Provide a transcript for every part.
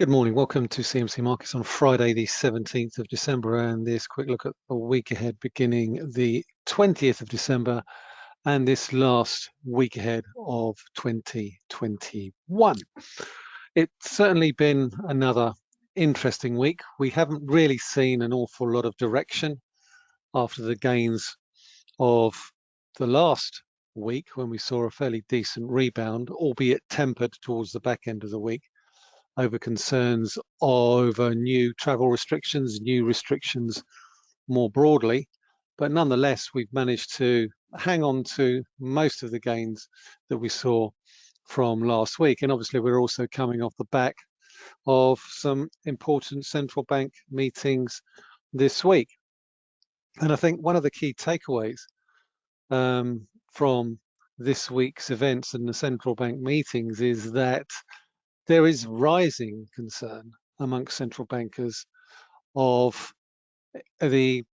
Good morning. Welcome to CMC Markets on Friday, the 17th of December, and this quick look at the week ahead beginning the 20th of December and this last week ahead of 2021. It's certainly been another interesting week. We haven't really seen an awful lot of direction after the gains of the last week when we saw a fairly decent rebound, albeit tempered towards the back end of the week over concerns over new travel restrictions, new restrictions more broadly. But nonetheless, we've managed to hang on to most of the gains that we saw from last week. And obviously, we're also coming off the back of some important central bank meetings this week. And I think one of the key takeaways um, from this week's events and the central bank meetings is that there is rising concern amongst central bankers of eh, the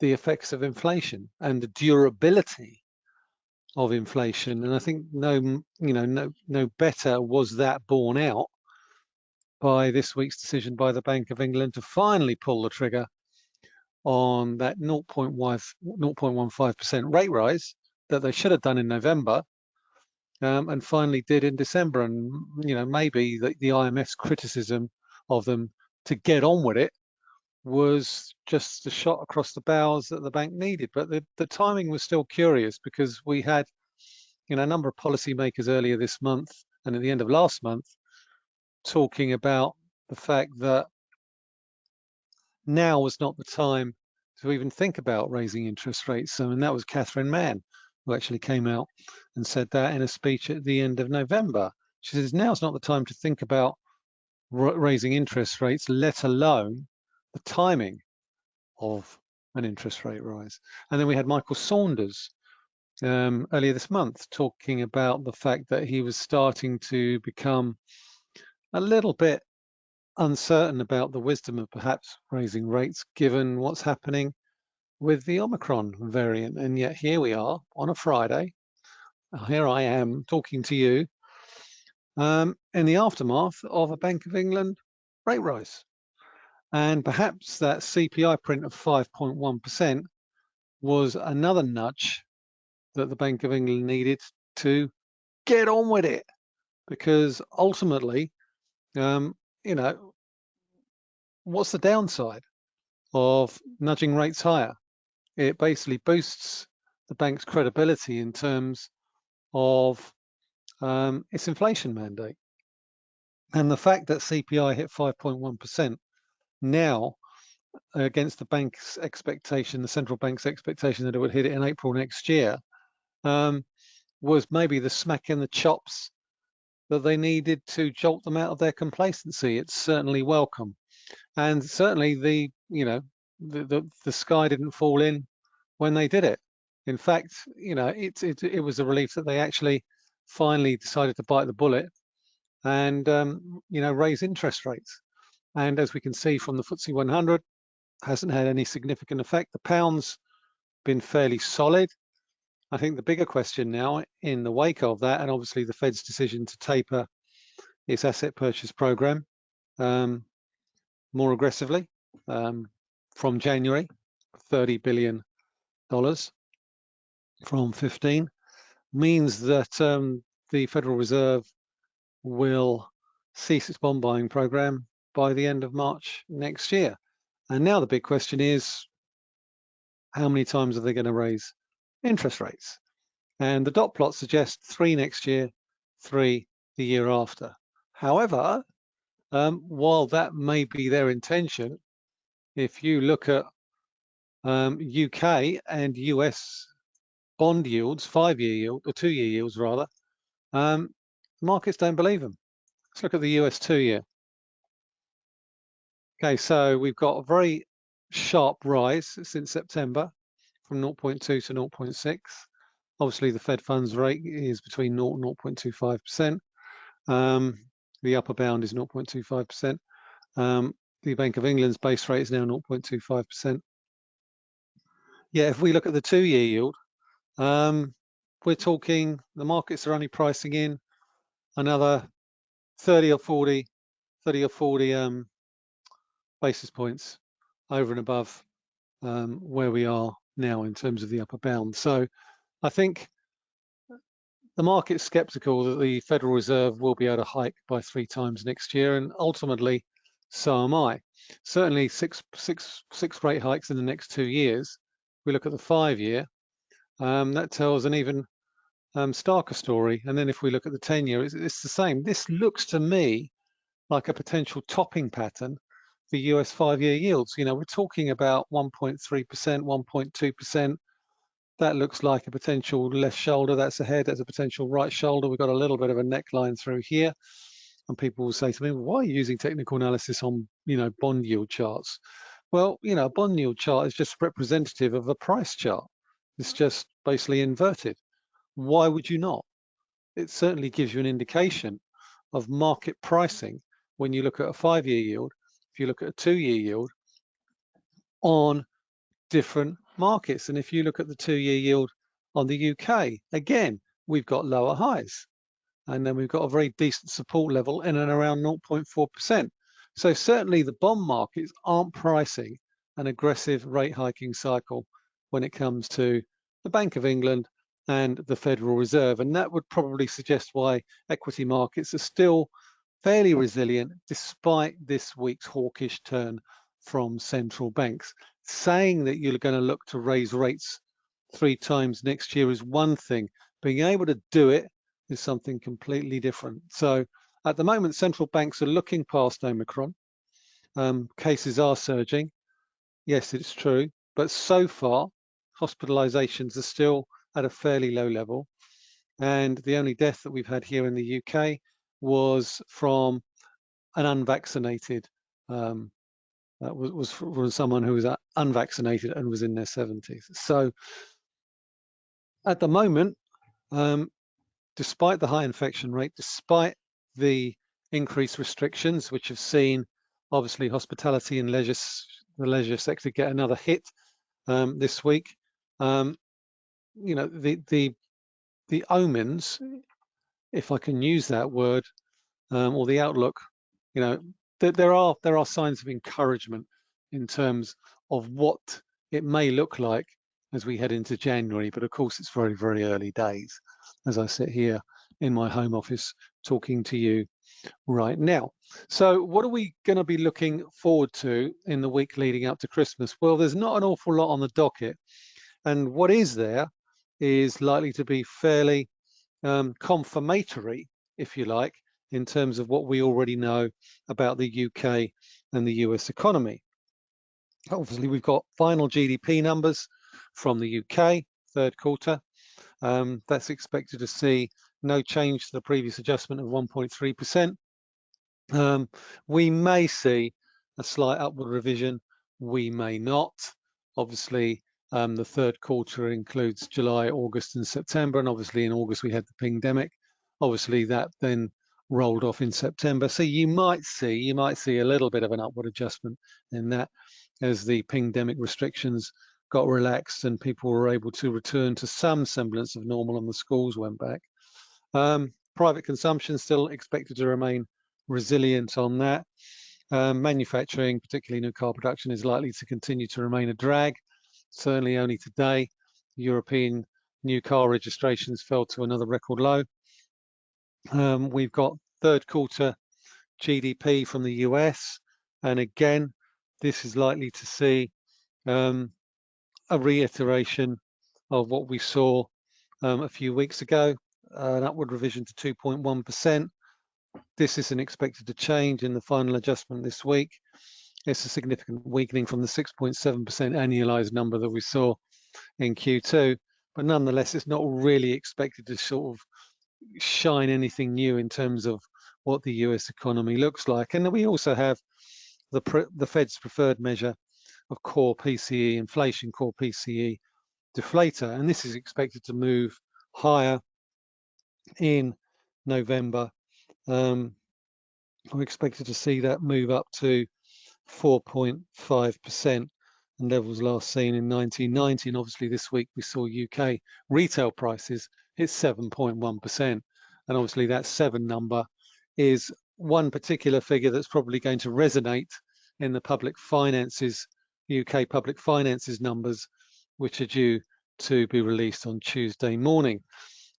the effects of inflation and the durability of inflation. And i think no you know no no better was that borne out by this week's decision by the bank of england to finally pull the trigger on that 0.15% rate rise that they should have done in november um, and finally did in December. And you know, maybe the, the IMF's criticism of them to get on with it was just a shot across the bows that the bank needed. But the, the timing was still curious because we had, you know, a number of policymakers earlier this month and at the end of last month talking about the fact that now was not the time to even think about raising interest rates. and that was Catherine Mann who actually came out and said that in a speech at the end of November. She says, now's not the time to think about raising interest rates, let alone the timing of an interest rate rise. And then we had Michael Saunders um, earlier this month talking about the fact that he was starting to become a little bit uncertain about the wisdom of perhaps raising rates given what's happening with the Omicron variant. And yet here we are on a Friday. Here I am talking to you um, in the aftermath of a Bank of England rate rise. And perhaps that CPI print of 5.1% was another nudge that the Bank of England needed to get on with it. Because ultimately, um, you know, what's the downside of nudging rates higher? It basically boosts the bank's credibility in terms of um, its inflation mandate. And the fact that CPI hit 5.1% now against the bank's expectation, the central bank's expectation that it would hit it in April next year, um, was maybe the smack in the chops that they needed to jolt them out of their complacency. It's certainly welcome. And certainly the, you know, the, the, the sky didn't fall in when they did it. In fact, you know, it, it, it was a relief that they actually finally decided to bite the bullet and, um, you know, raise interest rates. And as we can see from the FTSE 100, hasn't had any significant effect. The pound's been fairly solid. I think the bigger question now in the wake of that, and obviously the Fed's decision to taper its asset purchase program um, more aggressively um, from January, 30 billion dollars from 15 means that um, the Federal Reserve will cease its bond buying program by the end of March next year. And now the big question is, how many times are they going to raise interest rates? And the dot plot suggests three next year, three the year after. However, um, while that may be their intention, if you look at um, UK and US bond yields, five-year yield or two-year yields rather, um, markets don't believe them. Let's look at the US two-year. Okay, so we've got a very sharp rise since September from 0.2 to 0.6. Obviously, the Fed funds rate is between 0 and 0.25%. Um, the upper bound is 0.25%. Um, the Bank of England's base rate is now 0.25%. Yeah, if we look at the two-year yield, um, we're talking the markets are only pricing in another 30 or 40, 30 or 40 um, basis points over and above um, where we are now in terms of the upper bound. So I think the market's skeptical that the Federal Reserve will be able to hike by three times next year, and ultimately, so am I. Certainly, six, six, six rate hikes in the next two years. We look at the five-year, um, that tells an even um, starker story. And then if we look at the 10-year, it's, it's the same. This looks to me like a potential topping pattern for US five-year yields. You know, we're talking about 1.3%, 1.2%, that looks like a potential left shoulder. That's a head. That's a potential right shoulder. We've got a little bit of a neckline through here. And people will say to me, why are you using technical analysis on, you know, bond yield charts? Well, you know, a bond yield chart is just representative of a price chart. It's just basically inverted. Why would you not? It certainly gives you an indication of market pricing when you look at a five-year yield, if you look at a two-year yield on different markets. And if you look at the two-year yield on the UK, again, we've got lower highs. And then we've got a very decent support level in and around 0.4%. So certainly the bond markets aren't pricing an aggressive rate hiking cycle when it comes to the Bank of England and the Federal Reserve. And that would probably suggest why equity markets are still fairly resilient despite this week's hawkish turn from central banks saying that you're going to look to raise rates three times next year is one thing. Being able to do it is something completely different. So at the moment, central banks are looking past Omicron. Um, cases are surging. Yes, it's true. But so far, hospitalizations are still at a fairly low level. And the only death that we've had here in the UK was from an unvaccinated um, uh, was, was from someone who was uh, unvaccinated and was in their 70s. So at the moment, um, despite the high infection rate, despite the increased restrictions, which have seen obviously hospitality and leisure, the leisure sector get another hit um, this week, um, you know, the, the, the omens, if I can use that word, um, or the outlook, you know, there are there are signs of encouragement in terms of what it may look like as we head into January. But of course, it's very, very early days as I sit here in my home office talking to you right now. So what are we going to be looking forward to in the week leading up to Christmas? Well, there's not an awful lot on the docket. And what is there is likely to be fairly um, confirmatory, if you like, in terms of what we already know about the UK and the US economy. Obviously, we've got final GDP numbers from the UK, third quarter. Um, that's expected to see no change to the previous adjustment of 1.3%. Um, we may see a slight upward revision, we may not. Obviously, um, the third quarter includes July, August, and September, and obviously in August we had the pandemic. Obviously, that then rolled off in September. So you might see, you might see a little bit of an upward adjustment in that as the pandemic restrictions got relaxed and people were able to return to some semblance of normal and the schools went back. Um, private consumption still expected to remain resilient on that. Um, manufacturing, particularly new car production, is likely to continue to remain a drag. Certainly only today, European new car registrations fell to another record low. Um, we've got third quarter GDP from the US. And again, this is likely to see um, a reiteration of what we saw um, a few weeks ago, uh, an upward revision to 2.1%. This isn't expected to change in the final adjustment this week. It's a significant weakening from the 6.7% annualized number that we saw in Q2, but nonetheless, it's not really expected to sort of shine anything new in terms of what the US economy looks like. And then we also have the, the Fed's preferred measure of core PCE, inflation core PCE deflator. And this is expected to move higher in November. Um, we're expected to see that move up to 4.5% and levels last seen in 1990. And obviously this week we saw UK retail prices hit 7.1%. And obviously that seven number is one particular figure that's probably going to resonate in the public finances, UK public finances numbers, which are due to be released on Tuesday morning.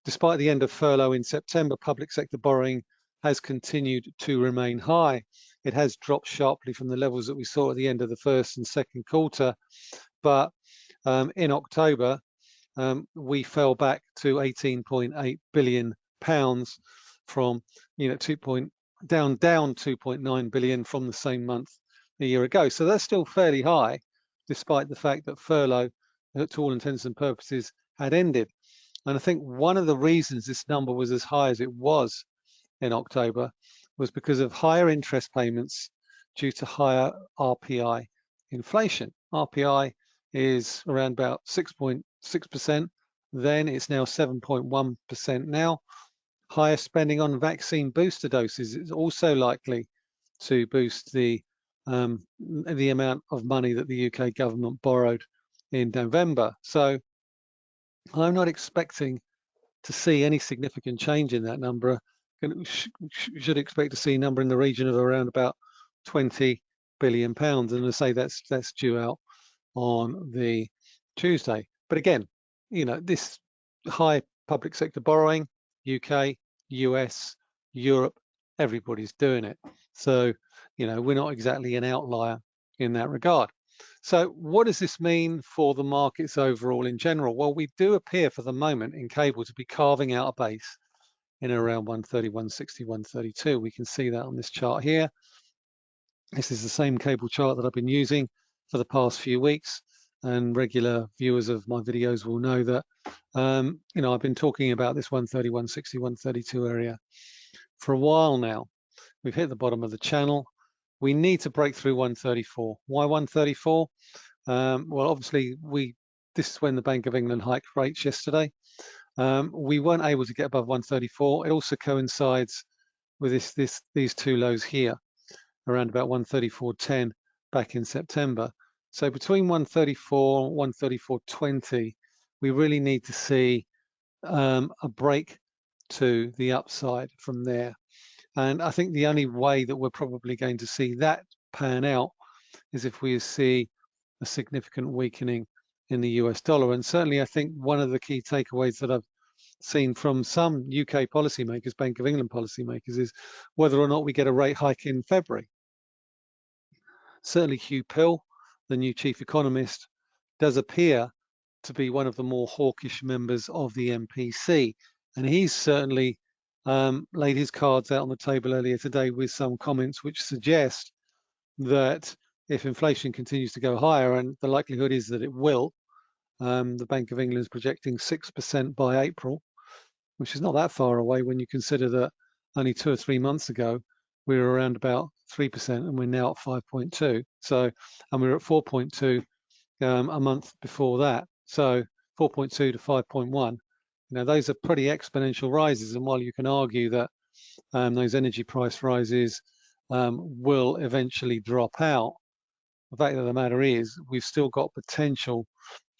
Despite the end of furlough in September, public sector borrowing has continued to remain high. It has dropped sharply from the levels that we saw at the end of the first and second quarter, but um, in October, um, we fell back to 18.8 billion pounds from, you know, 2 point, down down 2.9 billion from the same month a year ago. So that's still fairly high, despite the fact that furlough, uh, to all intents and purposes, had ended. And I think one of the reasons this number was as high as it was in October was because of higher interest payments due to higher RPI inflation. RPI is around about 6.6%, then it's now 7.1% now. Higher spending on vaccine booster doses is also likely to boost the um, the amount of money that the UK government borrowed in November. So I'm not expecting to see any significant change in that number should expect to see a number in the region of around about 20 billion pounds. And I say that's that's due out on the Tuesday. But again, you know, this high public sector borrowing, UK, US, Europe, everybody's doing it. So, you know, we're not exactly an outlier in that regard. So what does this mean for the markets overall in general? Well, we do appear for the moment in cable to be carving out a base in around 130, 160, 132. We can see that on this chart here. This is the same cable chart that I've been using for the past few weeks and regular viewers of my videos will know that um, you know I've been talking about this 130 160 132 area for a while now we've hit the bottom of the channel we need to break through 134 why 134 um, well obviously we this is when the Bank of England hiked rates yesterday um, we weren't able to get above 134. It also coincides with this, this, these two lows here, around about 134.10 back in September. So between 134 and 134.20, we really need to see um, a break to the upside from there. And I think the only way that we're probably going to see that pan out is if we see a significant weakening in the US dollar. And certainly, I think one of the key takeaways that I've seen from some UK policymakers, Bank of England policymakers, is whether or not we get a rate hike in February. Certainly, Huw Pill, the new chief economist, does appear to be one of the more hawkish members of the MPC. And he's certainly um, laid his cards out on the table earlier today with some comments which suggest that if inflation continues to go higher, and the likelihood is that it will, um, the Bank of England is projecting 6% by April, which is not that far away when you consider that only two or three months ago, we were around about 3% and we're now at 5.2. So, and we were at 4.2 um, a month before that. So 4.2 to 5.1, you know, those are pretty exponential rises. And while you can argue that um, those energy price rises um, will eventually drop out, the fact of the matter is we've still got potential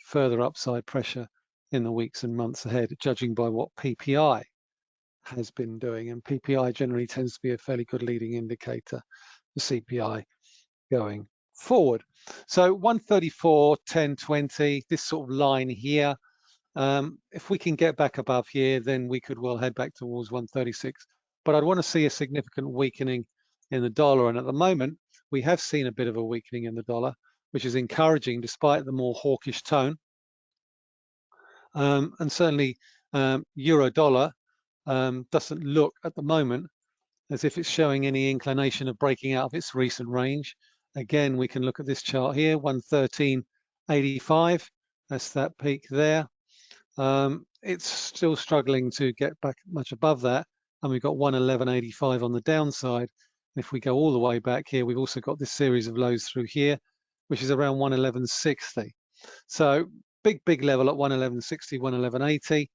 further upside pressure in the weeks and months ahead, judging by what PPI has been doing. And PPI generally tends to be a fairly good leading indicator for CPI going forward. So 134, 10, 20, this sort of line here, um, if we can get back above here, then we could well head back towards 136. But I'd want to see a significant weakening in the dollar. And at the moment, we have seen a bit of a weakening in the dollar, which is encouraging despite the more hawkish tone. Um, and certainly um, euro dollar um, doesn't look at the moment as if it's showing any inclination of breaking out of its recent range. Again, we can look at this chart here, 113.85. That's that peak there. Um, it's still struggling to get back much above that. And we've got 111.85 on the downside. If we go all the way back here, we've also got this series of lows through here, which is around 111.60. So big, big level at 111.60, 111.80.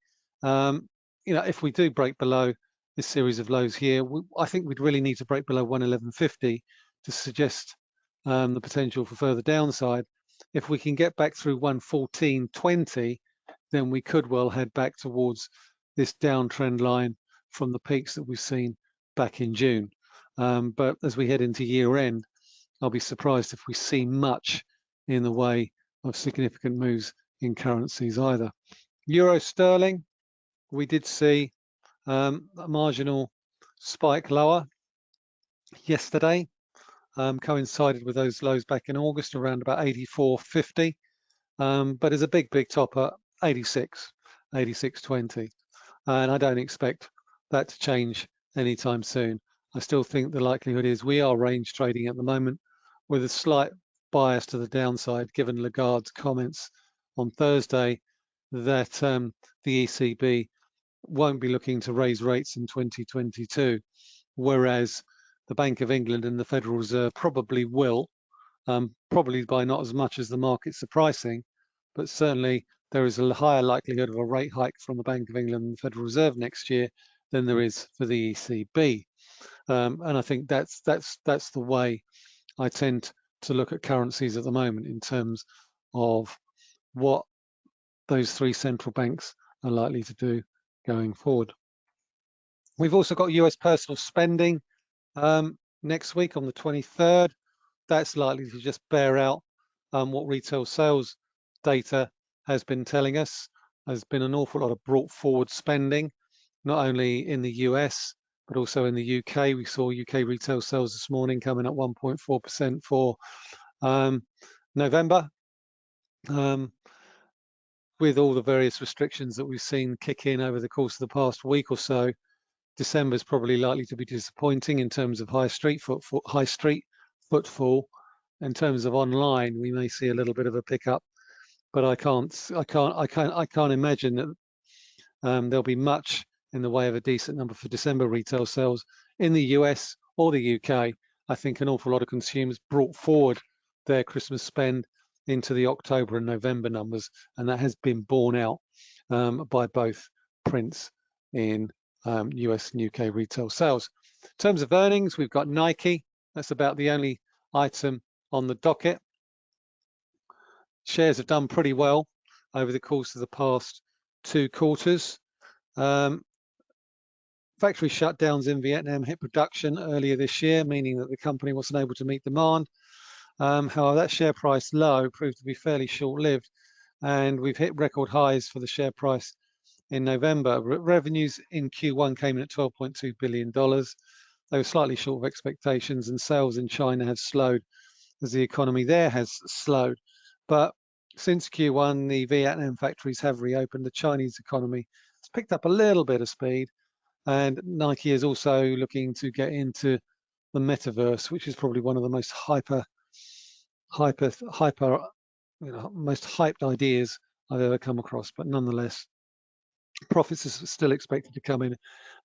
Um, you know, if we do break below this series of lows here, we, I think we'd really need to break below 111.50 to suggest um, the potential for further downside. If we can get back through 114.20, then we could well head back towards this downtrend line from the peaks that we've seen back in June. Um, but as we head into year end, I'll be surprised if we see much in the way of significant moves in currencies either. Euro sterling, we did see um, a marginal spike lower yesterday, um, coincided with those lows back in August around about 84.50, um, but is a big, big top at 86, 86.20. And I don't expect that to change anytime soon. I still think the likelihood is we are range trading at the moment with a slight bias to the downside, given Lagarde's comments on Thursday that um, the ECB won't be looking to raise rates in 2022, whereas the Bank of England and the Federal Reserve probably will, um, probably by not as much as the markets are pricing, but certainly there is a higher likelihood of a rate hike from the Bank of England and the Federal Reserve next year than there is for the ECB. Um, and I think that's that's that's the way I tend to look at currencies at the moment in terms of what those three central banks are likely to do going forward. We've also got US personal spending um, next week on the 23rd. That's likely to just bear out um, what retail sales data has been telling us. There's been an awful lot of brought forward spending, not only in the US, but also in the UK. We saw UK retail sales this morning coming at 1.4% for um, November. Um, with all the various restrictions that we've seen kick in over the course of the past week or so, December is probably likely to be disappointing in terms of high street footfall. High street footfall. In terms of online, we may see a little bit of a pickup, but I can't, I can't, I can't, I can't imagine that um, there'll be much in the way of a decent number for December retail sales in the US or the UK. I think an awful lot of consumers brought forward their Christmas spend into the October and November numbers, and that has been borne out um, by both prints in um, US and UK retail sales. In terms of earnings, we've got Nike. That's about the only item on the docket. Shares have done pretty well over the course of the past two quarters. Um, factory shutdowns in Vietnam hit production earlier this year, meaning that the company wasn't able to meet demand. Um, however, that share price low proved to be fairly short-lived, and we've hit record highs for the share price in November. Re revenues in Q1 came in at $12.2 billion. They were slightly short of expectations, and sales in China have slowed as the economy there has slowed. But since Q1, the Vietnam factories have reopened. The Chinese economy has picked up a little bit of speed, and Nike is also looking to get into the metaverse, which is probably one of the most hyper hyper, hyper, you know, most hyped ideas I've ever come across. But nonetheless, profits are still expected to come in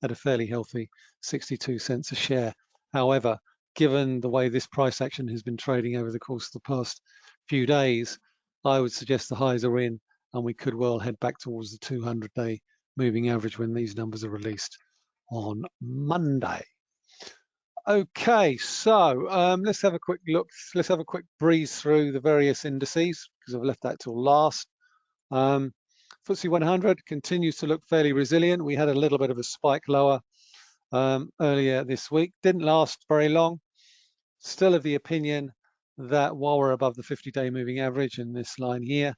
at a fairly healthy 62 cents a share. However, given the way this price action has been trading over the course of the past few days, I would suggest the highs are in and we could well head back towards the 200 day moving average when these numbers are released on Monday. Okay, so um, let's have a quick look. Let's have a quick breeze through the various indices because I've left that till last. Um, FTSE 100 continues to look fairly resilient. We had a little bit of a spike lower um, earlier this week. Didn't last very long. Still of the opinion that while we're above the 50-day moving average in this line here,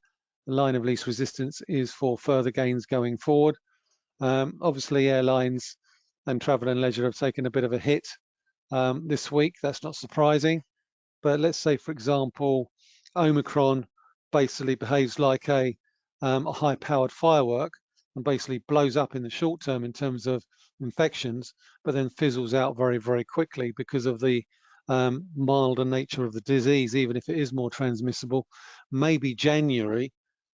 the line of least resistance is for further gains going forward. Um, obviously, airlines and travel and leisure have taken a bit of a hit um, this week. That's not surprising. But let's say, for example, Omicron basically behaves like a, um, a high-powered firework and basically blows up in the short term in terms of infections, but then fizzles out very, very quickly because of the um, milder nature of the disease, even if it is more transmissible. Maybe January,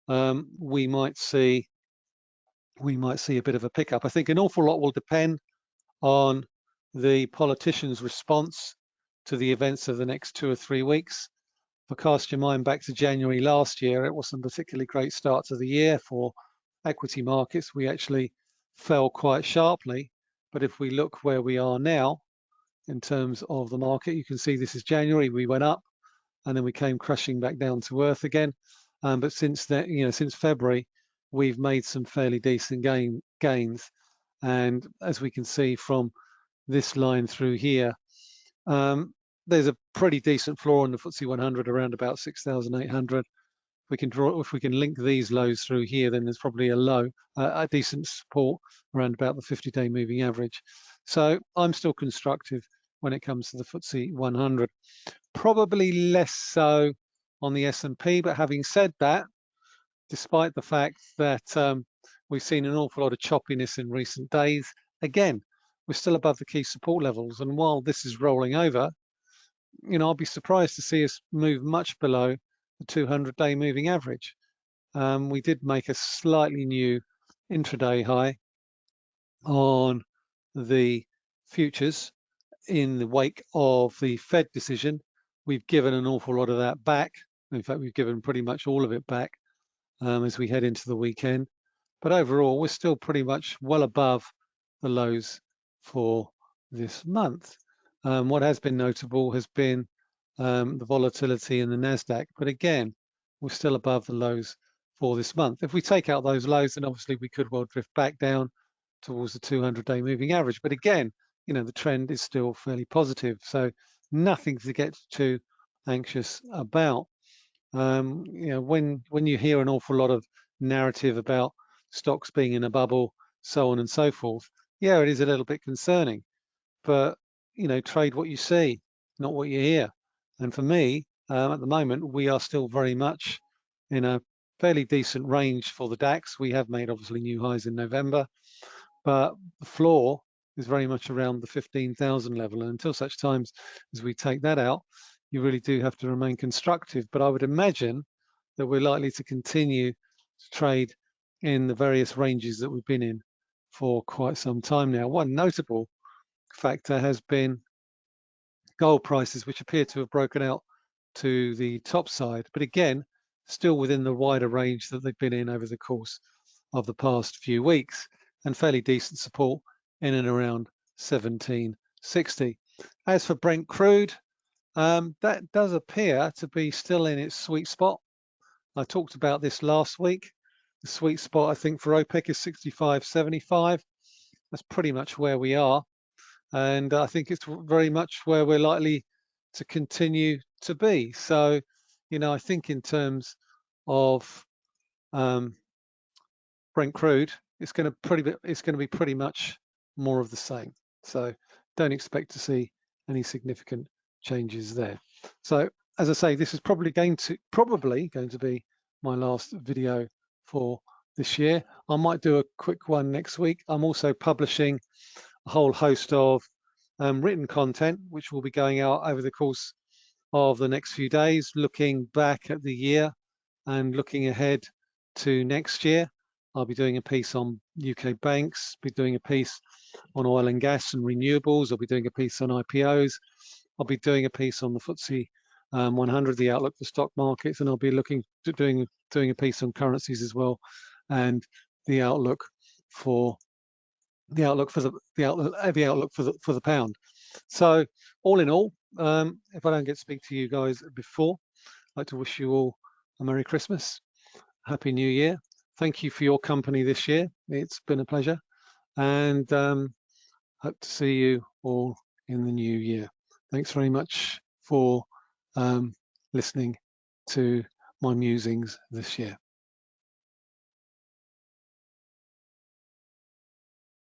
um, we might see we might see a bit of a pickup. I think an awful lot will depend on the politicians' response to the events of the next two or three weeks. If I cast your mind back to January last year, it wasn't a particularly great start to the year for equity markets. We actually fell quite sharply. But if we look where we are now in terms of the market, you can see this is January, we went up and then we came crashing back down to earth again. Um, but since then, you know, since February, we've made some fairly decent gain, gains. And as we can see from this line through here, Um, there's a pretty decent floor on the FTSE 100 around about 6,800. We can draw if we can link these lows through here, then there's probably a low, uh, a decent support around about the 50-day moving average. So I'm still constructive when it comes to the FTSE 100. Probably less so on the S&P, but having said that, despite the fact that um, we've seen an awful lot of choppiness in recent days, again, we're still above the key support levels. And while this is rolling over, you know, I'll be surprised to see us move much below the 200-day moving average. Um, we did make a slightly new intraday high on the futures in the wake of the Fed decision. We've given an awful lot of that back. In fact, we've given pretty much all of it back um, as we head into the weekend. But overall, we're still pretty much well above the lows for this month. Um, what has been notable has been um, the volatility in the NASDAQ. But again, we're still above the lows for this month. If we take out those lows, then obviously we could well drift back down towards the 200-day moving average. But again, you know, the trend is still fairly positive. So nothing to get too anxious about. Um, you know, when when you hear an awful lot of narrative about stocks being in a bubble, so on and so forth, yeah, it is a little bit concerning. But you know, trade what you see, not what you hear. And for me, um, at the moment, we are still very much in a fairly decent range for the DAX. We have made obviously new highs in November, but the floor is very much around the 15,000 level. And until such times as we take that out, you really do have to remain constructive. But I would imagine that we're likely to continue to trade in the various ranges that we've been in for quite some time now. One notable factor has been gold prices, which appear to have broken out to the top side, but again, still within the wider range that they've been in over the course of the past few weeks and fairly decent support in and around 1760. As for Brent crude, um, that does appear to be still in its sweet spot. I talked about this last week. The sweet spot, I think, for OPEC is 65.75. That's pretty much where we are. And I think it's very much where we're likely to continue to be. So, you know, I think in terms of um, Brent crude, it's going to pretty it's going to be pretty much more of the same. So don't expect to see any significant changes there. So as I say, this is probably going to probably going to be my last video for this year. I might do a quick one next week. I'm also publishing a whole host of um, written content, which will be going out over the course of the next few days, looking back at the year and looking ahead to next year. I'll be doing a piece on UK banks, be doing a piece on oil and gas and renewables. I'll be doing a piece on IPOs. I'll be doing a piece on the FTSE um, 100, the outlook for stock markets, and I'll be looking doing doing a piece on currencies as well, and the outlook for the outlook for the the outlook the outlook for the for the pound. So all in all, um, if I don't get to speak to you guys before, I'd like to wish you all a Merry Christmas, Happy New Year. Thank you for your company this year. It's been a pleasure, and um, hope to see you all in the new year. Thanks very much for um, listening to my musings this year.